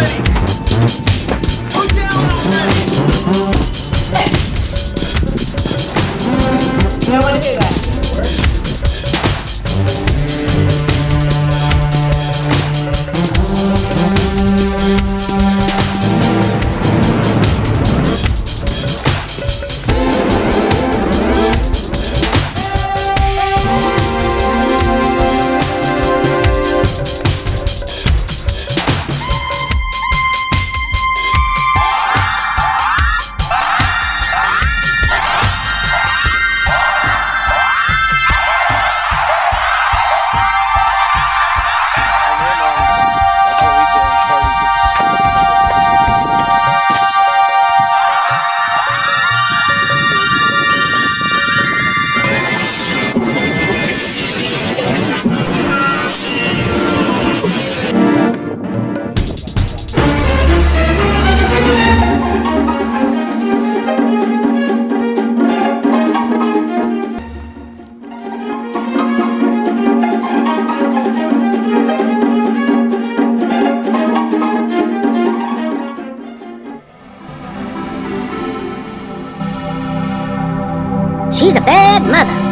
ready. She's a bad mother.